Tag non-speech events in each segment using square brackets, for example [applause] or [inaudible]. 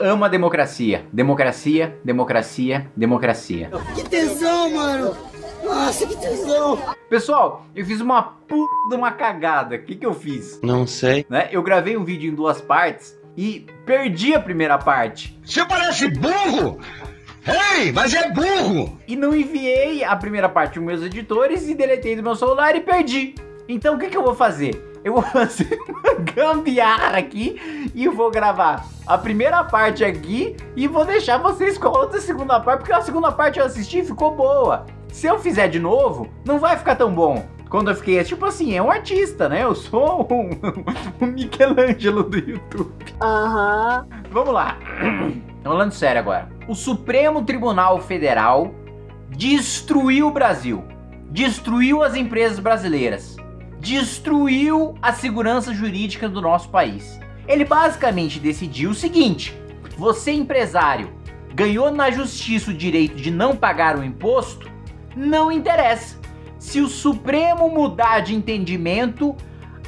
amo a democracia. Democracia, democracia, democracia. Que tesão, mano! Nossa, que tesão! Pessoal, eu fiz uma puta de uma cagada. O que que eu fiz? Não sei. Né? Eu gravei um vídeo em duas partes e perdi a primeira parte. Você parece burro! Ei, mas é burro! E não enviei a primeira parte para meus editores e deletei do meu celular e perdi. Então o que que eu vou fazer? eu vou [laughs] fazer uma gambiarra aqui e vou gravar a primeira parte aqui e vou deixar vocês com a outra segunda parte, porque a segunda parte eu assisti e ficou boa. Se eu fizer de novo, não vai ficar tão bom. Quando eu fiquei, tipo assim, é um artista, né? Eu sou um, [laughs] um Michelangelo do YouTube. Aham. Uhum. Vamos lá. Falando sério agora. O Supremo Tribunal Federal destruiu o Brasil. Destruiu as empresas brasileiras destruiu a segurança jurídica do nosso país. Ele basicamente decidiu o seguinte, você empresário ganhou na justiça o direito de não pagar o imposto, não interessa. Se o Supremo mudar de entendimento,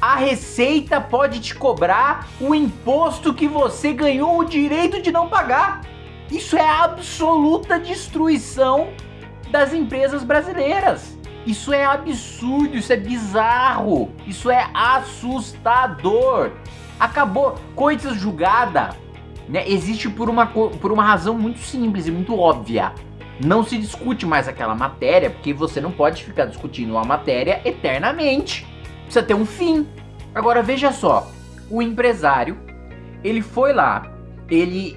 a Receita pode te cobrar o imposto que você ganhou o direito de não pagar. Isso é absoluta destruição das empresas brasileiras. Isso é absurdo, isso é bizarro, isso é assustador. Acabou, coisa julgada, né, existe por uma, por uma razão muito simples e muito óbvia. Não se discute mais aquela matéria, porque você não pode ficar discutindo uma matéria eternamente. Precisa ter um fim. Agora veja só, o empresário, ele foi lá, ele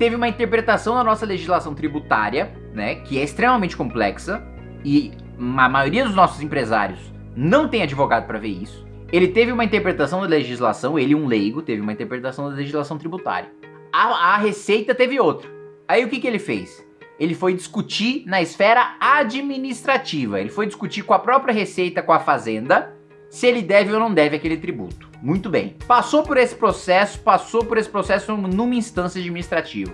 teve uma interpretação da nossa legislação tributária, né, que é extremamente complexa, e a maioria dos nossos empresários não tem advogado para ver isso. Ele teve uma interpretação da legislação, ele um leigo, teve uma interpretação da legislação tributária. A, a Receita teve outra. Aí o que, que ele fez? Ele foi discutir na esfera administrativa. Ele foi discutir com a própria Receita, com a Fazenda, se ele deve ou não deve aquele tributo. Muito bem. Passou por esse processo, passou por esse processo numa instância administrativa.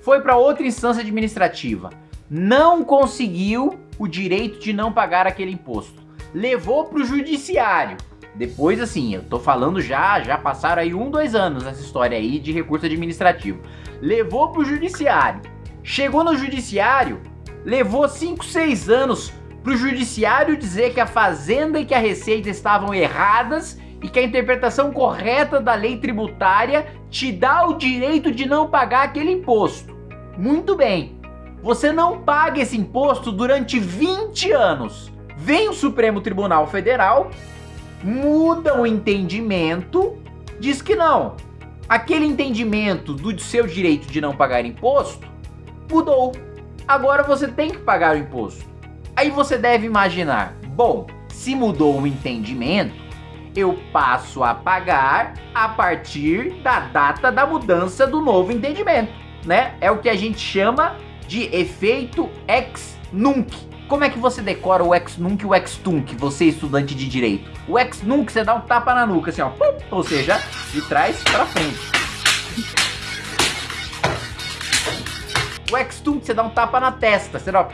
Foi para outra instância administrativa. Não conseguiu o direito de não pagar aquele imposto. Levou para o judiciário. Depois, assim, eu tô falando já, já passaram aí um, dois anos nessa história aí de recurso administrativo. Levou para o judiciário. Chegou no judiciário, levou 5, 6 anos para o judiciário dizer que a Fazenda e que a Receita estavam erradas e que a interpretação correta da lei tributária te dá o direito de não pagar aquele imposto. Muito bem você não paga esse imposto durante 20 anos. Vem o Supremo Tribunal Federal, muda o entendimento, diz que não. Aquele entendimento do seu direito de não pagar imposto mudou. Agora você tem que pagar o imposto. Aí você deve imaginar, bom, se mudou o entendimento, eu passo a pagar a partir da data da mudança do novo entendimento, né? É o que a gente chama de efeito ex nunc. Como é que você decora o ex nunc e o ex tunc, você estudante de direito? O ex nunc você dá um tapa na nuca, assim ó, pum, ou seja, de trás para frente. O ex tunc você dá um tapa na testa, você dá,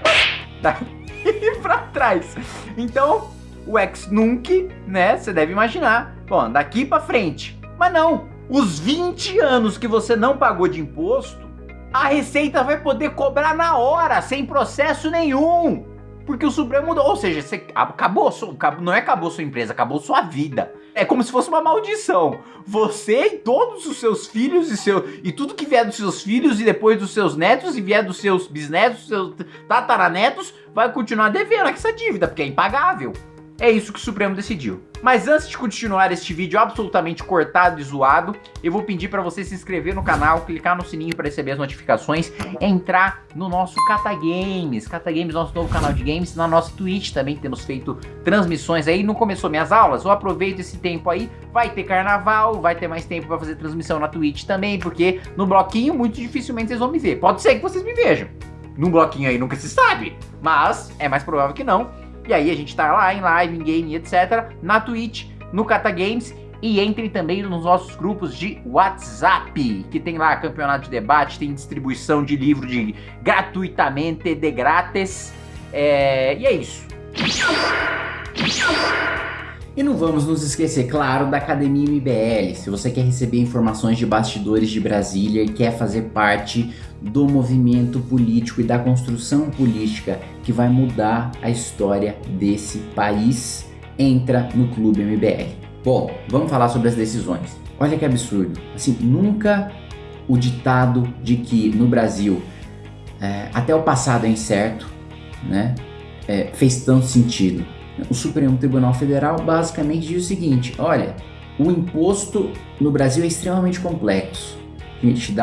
daqui para [laughs] trás. Então, o ex nunc, né, você deve imaginar, bom, daqui para frente. Mas não, os 20 anos que você não pagou de imposto, a Receita vai poder cobrar na hora, sem processo nenhum. Porque o Supremo ou seja, você acabou, não é acabou sua empresa, acabou sua vida. É como se fosse uma maldição. Você e todos os seus filhos e seu e tudo que vier dos seus filhos e depois dos seus netos e vier dos seus bisnetos, seus tataranetos, vai continuar devendo essa dívida, porque é impagável. É isso que o Supremo decidiu. Mas antes de continuar este vídeo absolutamente cortado e zoado, eu vou pedir para você se inscrever no canal, clicar no sininho para receber as notificações, entrar no nosso Cata Games. Cata Games, nosso novo canal de games, na nossa Twitch também temos feito transmissões aí. Não começou minhas aulas? Eu aproveito esse tempo aí, vai ter carnaval, vai ter mais tempo para fazer transmissão na Twitch também, porque no bloquinho muito dificilmente vocês vão me ver. Pode ser que vocês me vejam. Num bloquinho aí nunca se sabe, mas é mais provável que não. E aí a gente tá lá em live, em game, etc. Na Twitch, no Cata Games. E entre também nos nossos grupos de WhatsApp, que tem lá campeonato de debate, tem distribuição de livro de gratuitamente, de grátis. É, e é isso. E não vamos nos esquecer, claro, da Academia MBL. Se você quer receber informações de bastidores de Brasília e quer fazer parte do movimento político e da construção política que vai mudar a história desse país, entra no Clube MBL. Bom, vamos falar sobre as decisões. Olha que absurdo. Assim, nunca o ditado de que no Brasil é, até o passado é incerto, né, é, fez tanto sentido. O Supremo Tribunal Federal basicamente diz o seguinte: olha, o imposto no Brasil é extremamente complexo. Gente,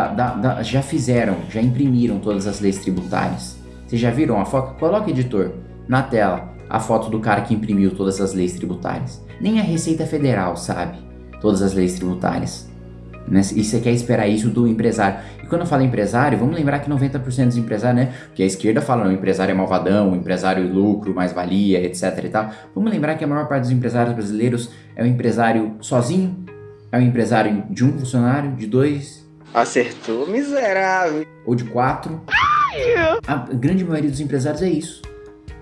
já fizeram, já imprimiram todas as leis tributárias. Vocês já viram a foto? Coloca, editor, na tela a foto do cara que imprimiu todas as leis tributárias. Nem a Receita Federal sabe todas as leis tributárias. Né? E você quer esperar isso do empresário. E quando eu falo empresário, vamos lembrar que 90% dos empresários, né? Porque a esquerda fala, não, o empresário é malvadão, o empresário lucro, mais-valia, etc e tal. Vamos lembrar que a maior parte dos empresários brasileiros é um empresário sozinho, é um empresário de um funcionário, de dois. Acertou, miserável. Ou de quatro. A grande maioria dos empresários é isso.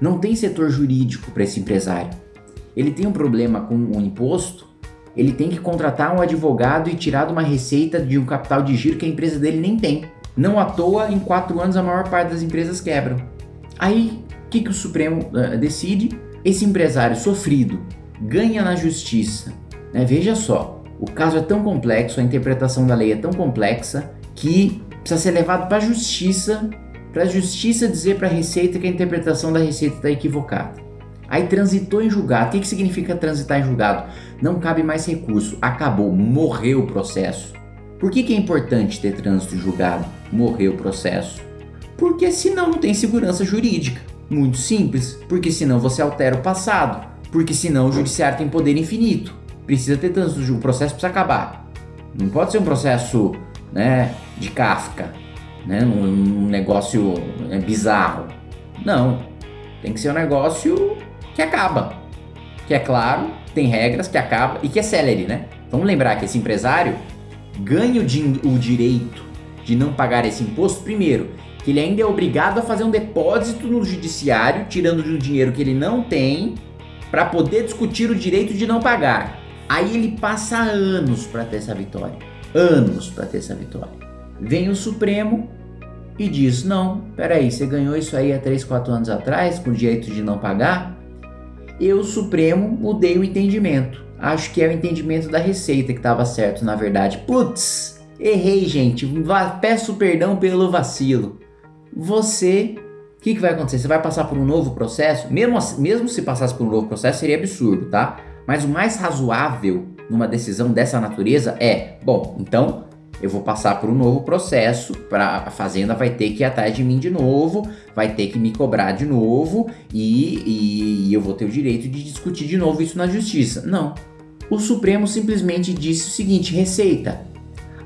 Não tem setor jurídico para esse empresário. Ele tem um problema com o imposto, ele tem que contratar um advogado e tirar de uma receita de um capital de giro que a empresa dele nem tem. Não à toa, em quatro anos a maior parte das empresas quebram. Aí, o que, que o Supremo uh, decide? Esse empresário sofrido ganha na justiça. Né? Veja só, o caso é tão complexo, a interpretação da lei é tão complexa que precisa ser levado para a justiça, para a justiça dizer para a Receita que a interpretação da Receita está equivocada. Aí transitou em julgado. O que, que significa transitar em julgado? Não cabe mais recurso. Acabou. Morreu o processo. Por que, que é importante ter trânsito em julgado? Morreu o processo. Porque senão não tem segurança jurídica. Muito simples. Porque senão você altera o passado. Porque senão o judiciário tem poder infinito. Precisa ter trânsito. O processo precisa acabar. Não pode ser um processo né, de Kafka. Né, um, um negócio é, bizarro. Não. Tem que ser um negócio que acaba. Que é claro, tem regras, que acaba e que é celery, né? Vamos lembrar que esse empresário ganha o, di o direito de não pagar esse imposto, primeiro, que ele ainda é obrigado a fazer um depósito no judiciário, tirando de um dinheiro que ele não tem, para poder discutir o direito de não pagar. Aí ele passa anos para ter essa vitória. Anos para ter essa vitória. Vem o Supremo e diz: Não, peraí, você ganhou isso aí há 3, 4 anos atrás, com o direito de não pagar? eu, Supremo, mudei o entendimento. Acho que é o entendimento da Receita que estava certo, na verdade. Putz, errei, gente. Peço perdão pelo vacilo. Você, o que, que vai acontecer? Você vai passar por um novo processo? Mesmo, mesmo se passasse por um novo processo, seria absurdo, tá? Mas o mais razoável numa decisão dessa natureza é: bom, então eu vou passar por um novo processo, para a fazenda vai ter que ir atrás de mim de novo, vai ter que me cobrar de novo e, e, e eu vou ter o direito de discutir de novo isso na justiça. Não. O Supremo simplesmente disse o seguinte: Receita,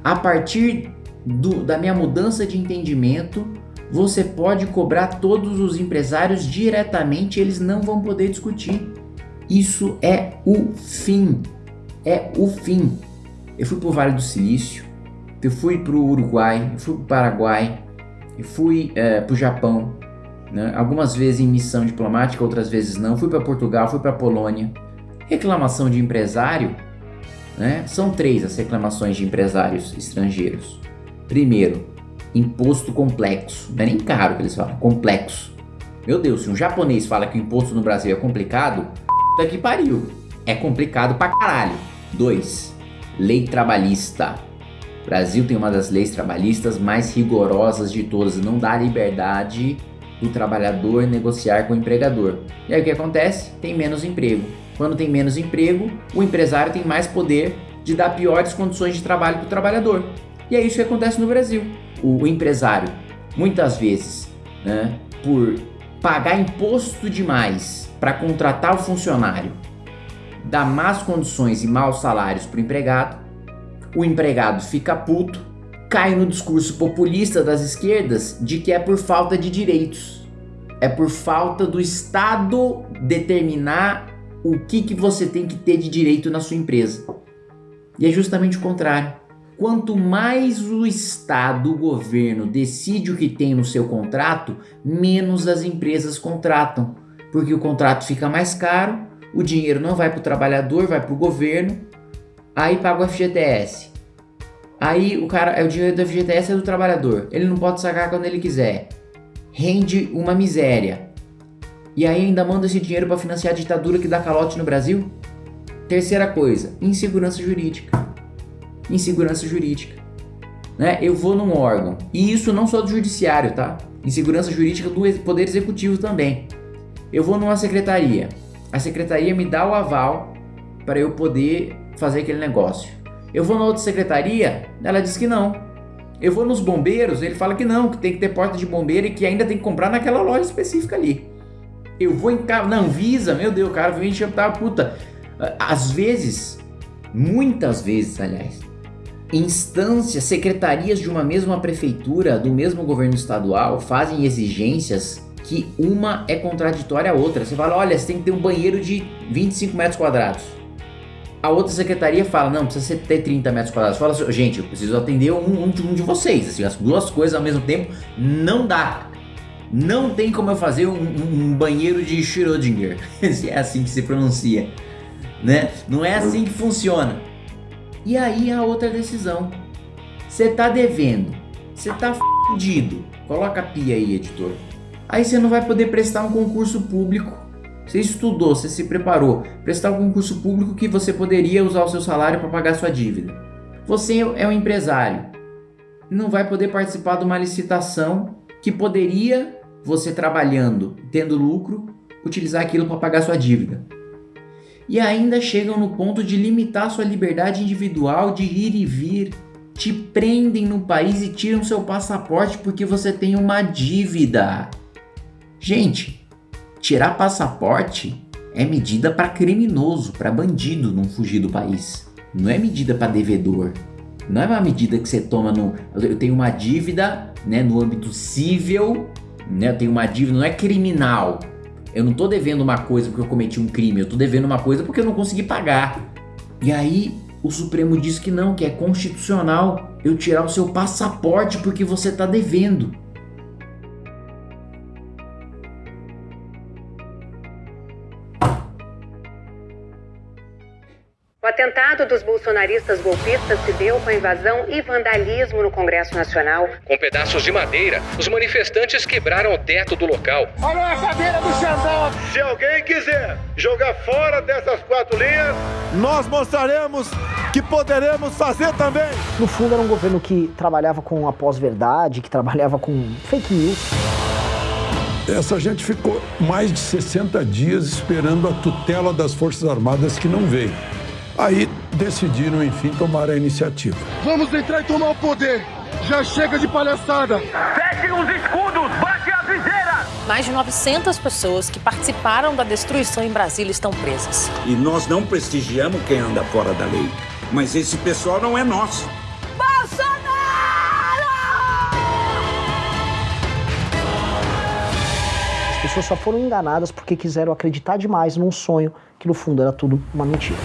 a partir do, da minha mudança de entendimento, você pode cobrar todos os empresários diretamente, eles não vão poder discutir. Isso é o fim. É o fim. Eu fui para o Vale do Silício, eu fui para o Uruguai, eu fui para o Paraguai, eu fui é, para o Japão, né? algumas vezes em missão diplomática, outras vezes não. Fui para Portugal, fui para Polônia. Reclamação de empresário, né? São três as reclamações de empresários estrangeiros. Primeiro, imposto complexo. Não é nem caro que eles falam, complexo. Meu Deus, se um japonês fala que o imposto no Brasil é complicado, tá que pariu. É complicado pra caralho. Dois, lei trabalhista. O Brasil tem uma das leis trabalhistas mais rigorosas de todas, não dá liberdade do trabalhador negociar com o empregador. E aí o que acontece? Tem menos emprego. Quando tem menos emprego, o empresário tem mais poder de dar piores condições de trabalho para o trabalhador. E é isso que acontece no Brasil. O, o empresário, muitas vezes, né, por pagar imposto demais para contratar o funcionário, dar más condições e maus salários para o empregado, o empregado fica puto, cai no discurso populista das esquerdas de que é por falta de direitos. É por falta do Estado determinar o que, que você tem que ter de direito na sua empresa. E é justamente o contrário. Quanto mais o Estado, o governo, decide o que tem no seu contrato, menos as empresas contratam. Porque o contrato fica mais caro, o dinheiro não vai para o trabalhador, vai para o governo, aí paga o FGTS. Aí o cara, é o dinheiro do FGTS é do trabalhador, ele não pode sacar quando ele quiser. Rende uma miséria. E aí ainda manda esse dinheiro para financiar a ditadura que dá calote no Brasil? Terceira coisa, insegurança jurídica. Insegurança jurídica. Né? Eu vou num órgão, e isso não só do judiciário, tá? Insegurança jurídica do Poder Executivo também. Eu vou numa secretaria, a secretaria me dá o aval para eu poder fazer aquele negócio. Eu vou na outra secretaria, ela diz que não. Eu vou nos bombeiros, ele fala que não, que tem que ter porta de bombeiro e que ainda tem que comprar naquela loja específica ali. Eu vou em casa, não, Visa, meu Deus, cara vem encher tá puta. Às vezes, muitas vezes, aliás, instâncias, secretarias de uma mesma prefeitura, do mesmo governo estadual, fazem exigências que uma é contraditória à outra. Você fala, olha, você tem que ter um banheiro de 25 metros quadrados. A outra secretaria fala, não, precisa ter 30 metros quadrados. Fala assim, gente, eu preciso atender um, um, um de vocês. Assim, as duas coisas ao mesmo tempo não dá. Não tem como eu fazer um, um banheiro de Schrödinger. [laughs] é assim que se pronuncia. Né? Não é assim que funciona. E aí a outra decisão. Você tá devendo, você tá fudido. Coloca a pia aí, editor. Aí você não vai poder prestar um concurso público. Você estudou, você se preparou, prestar um concurso público que você poderia usar o seu salário para pagar sua dívida. Você é um empresário, não vai poder participar de uma licitação que poderia você trabalhando, tendo lucro, utilizar aquilo para pagar sua dívida e ainda chegam no ponto de limitar sua liberdade individual de ir e vir. Te prendem no país e tiram seu passaporte porque você tem uma dívida. Gente, tirar passaporte é medida para criminoso, para bandido não fugir do país. Não é medida para devedor. Não é uma medida que você toma no. Eu tenho uma dívida né, no âmbito civil, né, eu tenho uma dívida, não é criminal. Eu não tô devendo uma coisa porque eu cometi um crime, eu tô devendo uma coisa porque eu não consegui pagar. E aí o Supremo diz que não, que é constitucional eu tirar o seu passaporte porque você tá devendo. O atentado dos bolsonaristas golpistas se deu com a invasão e vandalismo no Congresso Nacional. Com pedaços de madeira, os manifestantes quebraram o teto do local. Olha a cadeira do Xandão! Se alguém quiser jogar fora dessas quatro linhas, nós mostraremos que poderemos fazer também. No fundo, era um governo que trabalhava com a pós-verdade, que trabalhava com fake news. Essa gente ficou mais de 60 dias esperando a tutela das Forças Armadas que não veio. Aí decidiram, enfim, tomar a iniciativa. Vamos entrar e tomar o poder! Já chega de palhaçada! Feche os escudos! Baixe as viseiras! Mais de 900 pessoas que participaram da destruição em Brasília estão presas. E nós não prestigiamos quem anda fora da lei. Mas esse pessoal não é nosso. Bolsonaro! As pessoas só foram enganadas porque quiseram acreditar demais num sonho que no fundo era tudo uma mentira.